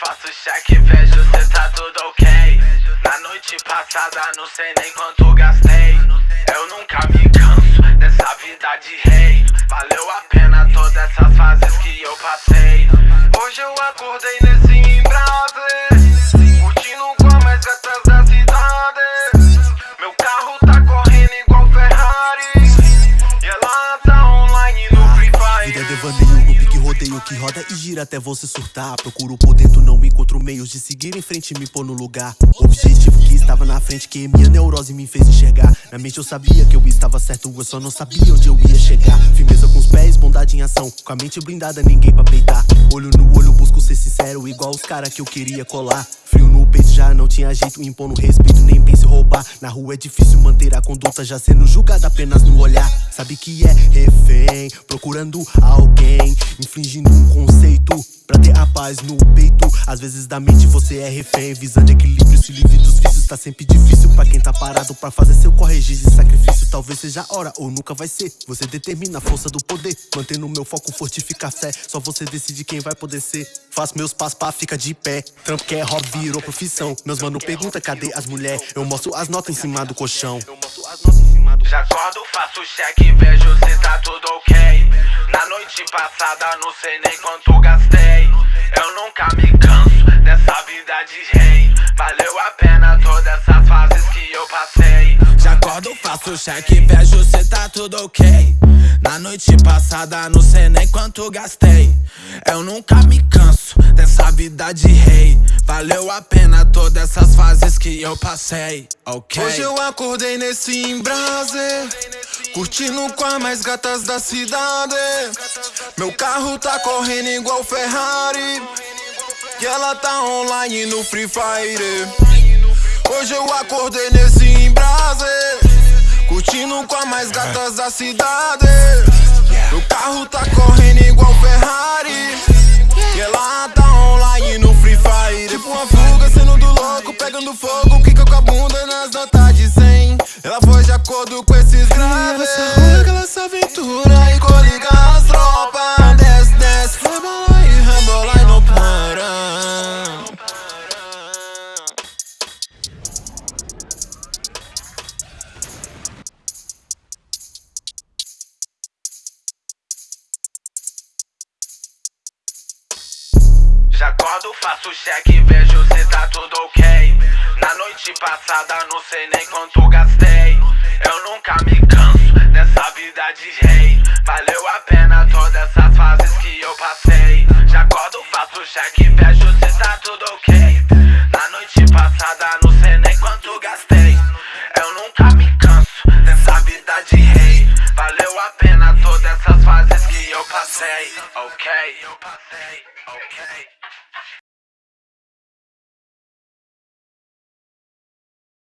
faço cheque, vejo cê tá tudo ok. Na noite passada não sei nem quanto gastei. Eu nunca me canso dessa vida de rei. Valeu a pena todas essas fases que eu passei. Hoje eu acordei nesse rodeio que roda e gira até você surtar. Procuro por dentro, não me encontro meios de seguir em frente e me pôr no lugar. Objetivo que estava na frente que minha neurose me fez enxergar. Na mente eu sabia que eu estava certo, eu só não sabia onde eu ia chegar. Firmeza com os pés, bondade em ação, com a mente blindada ninguém pra peitar. Olho no olho busco ser sincero, igual os cara que eu queria colar. Frio já não tinha jeito, impondo respeito, nem pense roubar. Na rua é difícil manter a conduta, já sendo julgada apenas no olhar. Sabe que é refém, procurando alguém Infligindo um conceito pra ter a paz no peito. Às vezes da mente você é refém, visando equilíbrio Se livre dos vícios. Tá sempre difícil pra quem tá parado Pra fazer seu corrigir e sacrifício. Talvez seja hora ou nunca vai ser. Você determina a força do poder. Mantendo meu foco, fortifica a fé. Só você decide quem vai poder ser. Faço meus passos pra ficar de pé. Trampo que é hobby, virou profissão. Meus mano pergunta cadê as mulher? Eu mostro as notas em cima do colchão. Já acordo, faço cheque, vejo se tá tudo ok. Na noite passada não sei nem quanto gastei Eu nunca me canso dessa vida de rei. Valeu a pena todas essas fases que eu passei. Já acordo, faço cheque, vejo se tá tudo ok. Na noite passada não sei nem quanto gastei. Eu nunca me canso dessa vida de rei. Valeu a pena todas essas fases que eu passei, ok? Hoje eu acordei nesse embrase Curtindo com as mais gatas da cidade. Meu carro tá correndo igual Ferrari. E ela tá online no Free Fire. Hoje eu acordei nesse embrase. Curtindo com as mais gatas da cidade. Meu carro tá correndo igual Ferrari. E ela tá online no Free Fire. Tipo uma fuga sendo do louco, pegando fogo Já acordo, faço cheque, vejo se tá tudo ok. Na noite passada não sei nem quanto gastei. Eu nunca me canso dessa vida de rei. Valeu a pena todas essas fases que eu passei. Já acordo, faço cheque, vejo se tá tudo ok. Na noite passada não sei nem quanto gastei. Eu nunca me canso dessa vida de rei I okay.